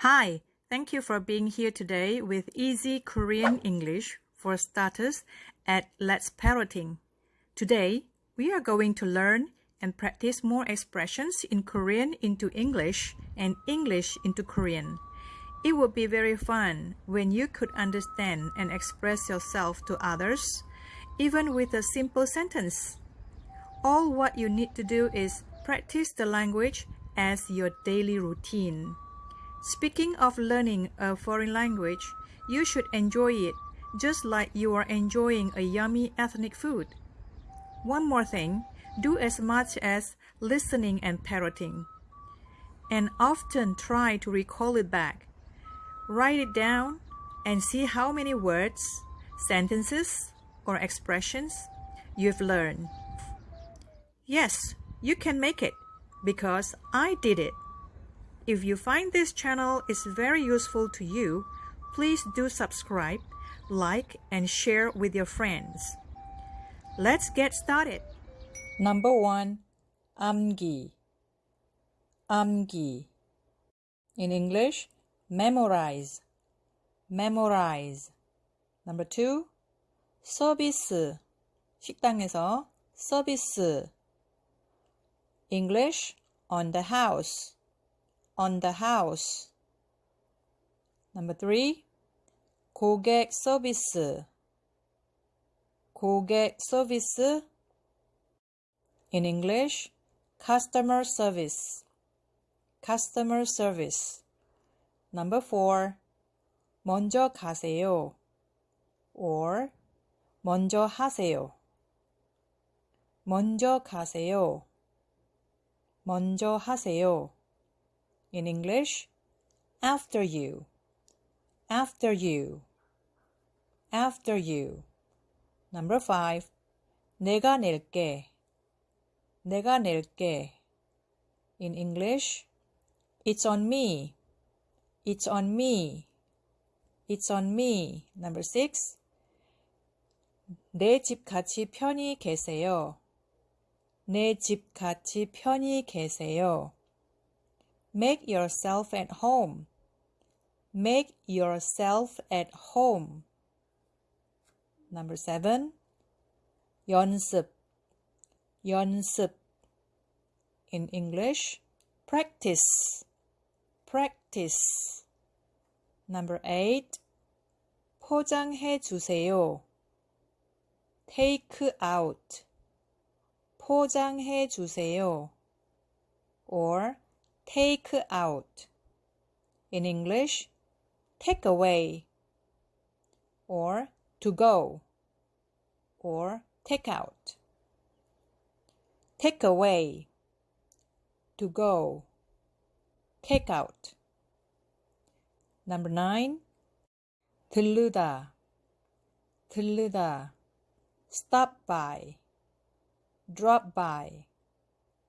Hi, thank you for being here today with Easy Korean English for Starters at Let's Parroting. Today, we are going to learn and practice more expressions in Korean into English and English into Korean. It would be very fun when you could understand and express yourself to others, even with a simple sentence. All what you need to do is practice the language as your daily routine. Speaking of learning a foreign language, you should enjoy it just like you are enjoying a yummy ethnic food. One more thing, do as much as listening and parroting. And often try to recall it back. Write it down and see how many words, sentences, or expressions you've learned. Yes, you can make it because I did it. If you find this channel is very useful to you, please do subscribe, like, and share with your friends. Let's get started. Number one, 암기. 암기. In English, memorize. memorize. Number two, 서비스. 식당에서 서비스. English, on the house. on the house. Number three, 고객 서비스. 고객 서비스. In English, customer service. customer service. Number four, 먼저 가세요. or 먼저 하세요. 먼저 가세요. 먼저 하세요. In English, after you, after you, after you. Number five, 내가 낼게, 내가 낼게. In English, it's on me, it's on me, it's on me. Number six, 내 집 같이 편히 계세요. 내 집 같이 편히 계세요. Make yourself at home. Make yourself at home. Number seven. 연습. 연습. In English, practice. Practice. Number eight. 포장해 주세요. Take out. 포장해 주세요. Or take out. In English, take away, or to go, or take out. Take away, to go, take out. Number nine, 들르다, 들르다, stop by, drop by,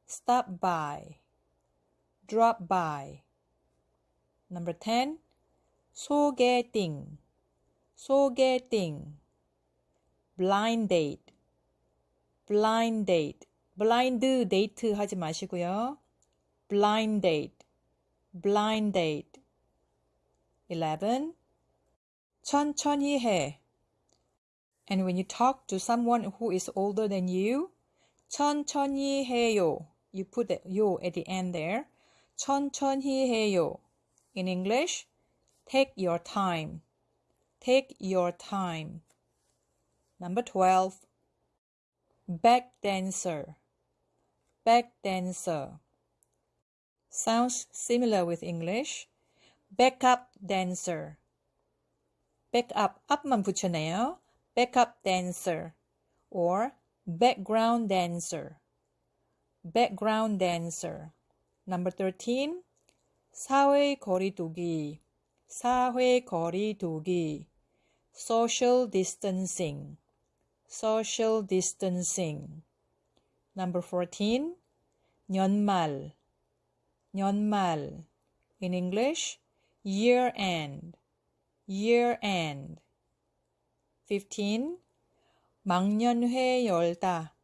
stop by drop by. Number 10. 소개팅, 소개팅. blind date, blind date. blind date 하지 마시고요. blind date, blind date. 11. 천천히 해. And when you talk to someone who is older than you, 천천히 해요. You put the yo at the end there. 천천히 해요. In English, take your time. Take your time. Number 12. Back dancer. Back dancer. Sounds similar with English. Backup dancer. Backup, up만 붙여내요. Backup dancer. Or background dancer. Background dancer. Number 13. 사회 거리두기. 사회 거리두기. Social distancing. Social distancing. Number 14. 연말. 연말. In English, year end. Year end. 15. 망년회 열다.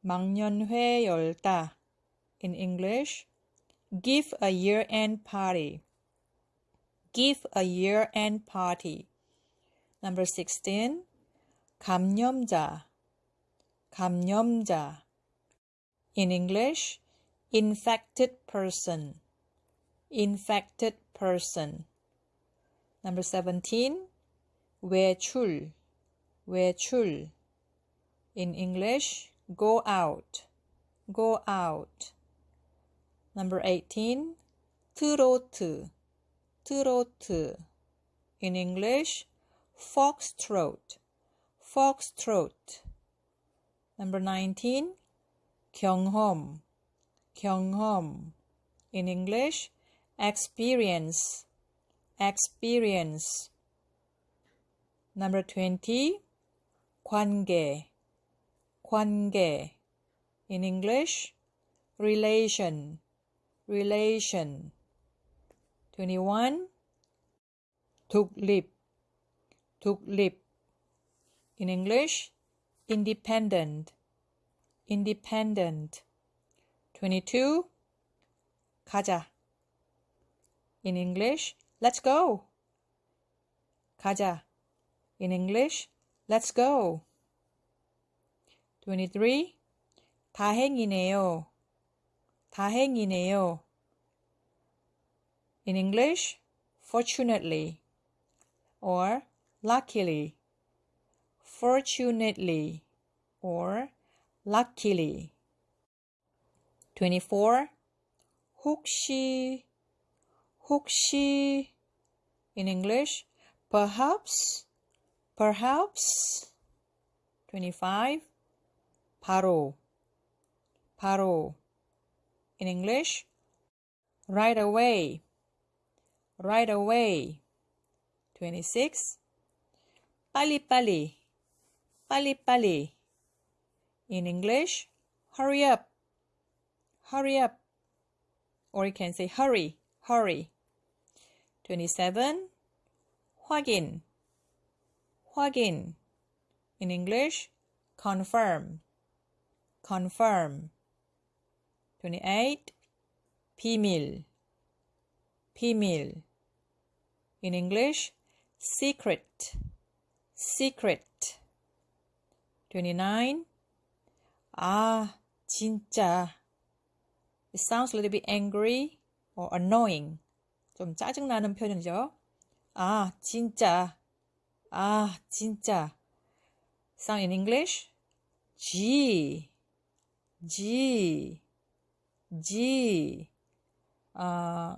망년회 열다. In English, Give a year-end party. give a year-end party. Number 16. 감염자, 감염자. In English, infected person, infected person. Number 17. 외출, 외출. In English, go out, go out. Number 18. 트로트, 트로트. In English, foxtrot, foxtrot. Number 19. 경험, 경험. In English, experience, experience. Number 20. 관계, 관계. In English, relation, relation. 21. 독립, 독립. In English, independent, independent. 22. 가자. In English, let's go. 가자. In English, let's go. 23. 다행이네요. 다행이네요. In English, fortunately or luckily. Fortunately or luckily. 24. 혹시, 혹시. In English, perhaps, perhaps. 25. 바로, 바로. In English, right away, right away. 26. 빨리빨리, 빨리빨리. In English, hurry up, hurry up. Or you can say hurry, hurry. 27. 확인, 확인. In English, confirm, confirm. 28. 비밀, 비밀. In English, secret, secret. 29. 아, 진짜. It sounds a little bit angry or annoying. 좀 짜증나는 표현이죠. 아, 진짜. 아, 진짜. Sound in English? G, G, G. Uh,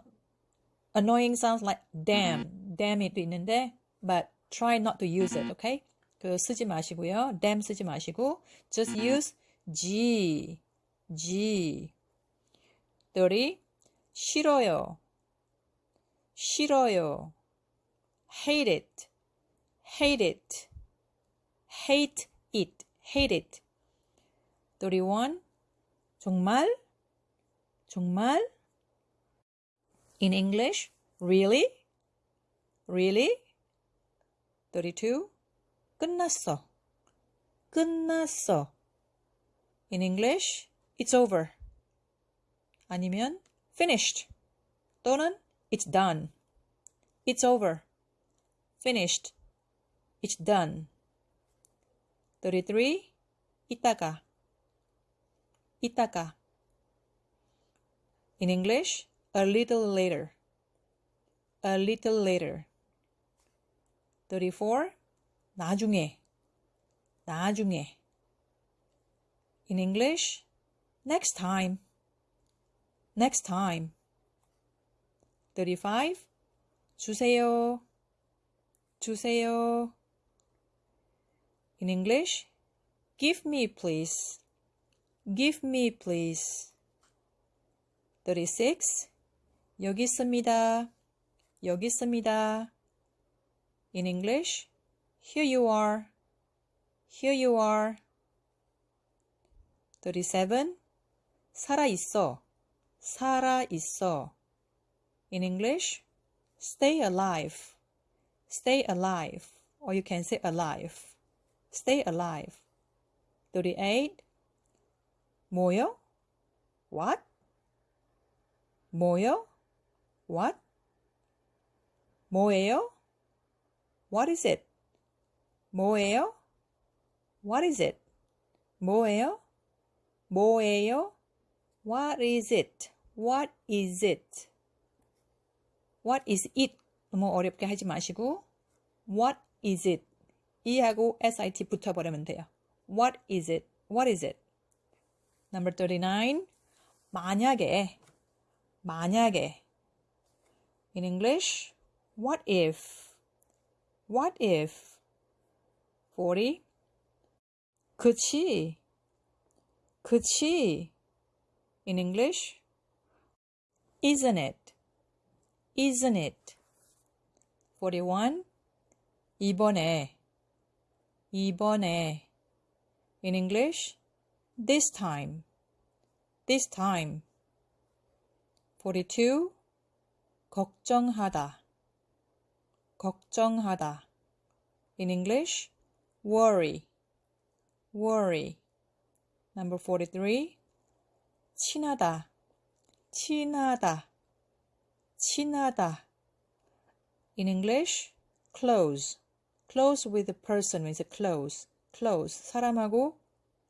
annoying sounds like damn, damn이도 있는데, but try not to use it, okay? 그 쓰지 마시고요. damn 쓰지 마시고, just use G, G. 30. 싫어요, 싫어요. hate it, hate it, hate it, hate it. 31. 정말, 정말. In English, really, really. 32. 끝났어, 끝났어. In English, it's over. 아니면 finished 또는 it's done. It's over. Finished. It's done. 33. 이따가. 이따가. In English, a little later. A little later. 34. 나중에. 나중에. In English, next time. Next time. 35. 주세요. 주세요. In English, give me please. Give me please. 36. 여기 있습니다. 여기 있습니다. In English, here you are. Here you are. 37. 살아 있어. 살아 있어. In English, stay alive. Stay alive. Or you can say alive. Stay alive. 38. 뭐요? What? 뭐요? What? 뭐예요? What is it? 뭐예요? What is it? 뭐예요? 뭐예요? What is it? What is it? What is it? 너무 어렵게 하지 마시고 What is it? 이하고 SIT 붙어버리면 돼요. What is it? What is it? Number 39. 만약에 만약에 In English, what if? What if? 40. 그치 그치 In English, isn't it? Isn't it? 41. 이번에 이번에 In English, this time. This time. 42. 걱정하다. 걱정하다. In English, worry. Worry. Number 43. 친하다. 친하다. 친하다. In English, close. close with the person means close. close. 사람하고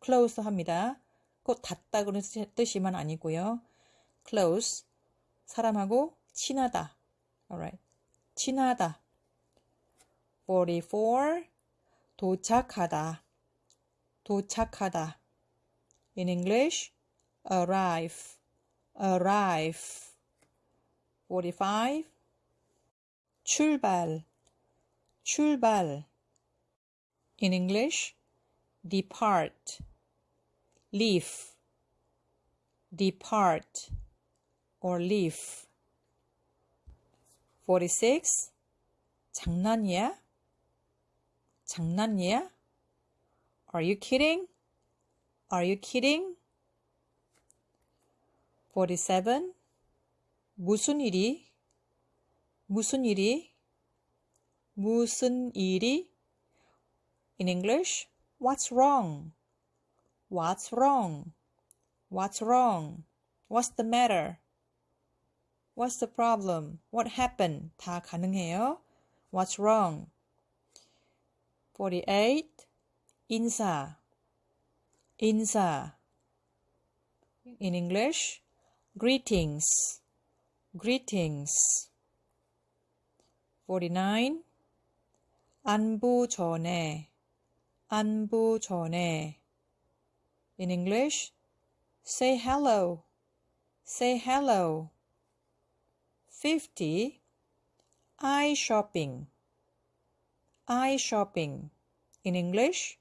close 합니다. 꼭 닿다 그런 뜻이만 아니고요. close. 사람하고 친하다. alright. 친하다. 44. 도착하다. 도착하다. In English, arrive. arrive. 45. 출발. 출발. In English, depart. leave. depart or leave. 46. 장난이야? 장난이야? Are you kidding? Are you kidding? 47. 무슨 일이? 무슨 일이? 무슨 일이? In English, what's wrong? What's wrong? What's wrong? What's the matter? What's the problem? What happened? 다 가능해요. What's wrong? 48. 인사. 인사. In English, greetings. Greetings. 49. 안부 전에. 안부 전에. In English, say hello. Say hello. 50. eye shopping. eye shopping. In English,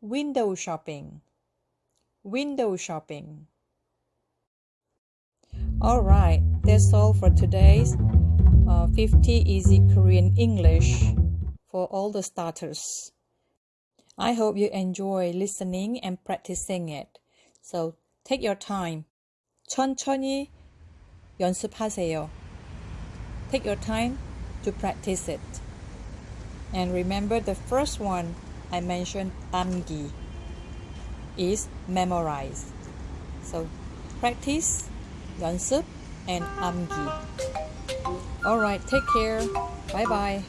window shopping. Window shopping. All right, that's all for today's uh, 50 Easy Korean English for all the starters. I hope you enjoy listening and practicing it. So take your time. 천천히 연습하세요. Take your time to practice it. And remember the first one I mentioned, amgi, is memorize. So practice Gansub and amgi. Alright, take care. Bye bye.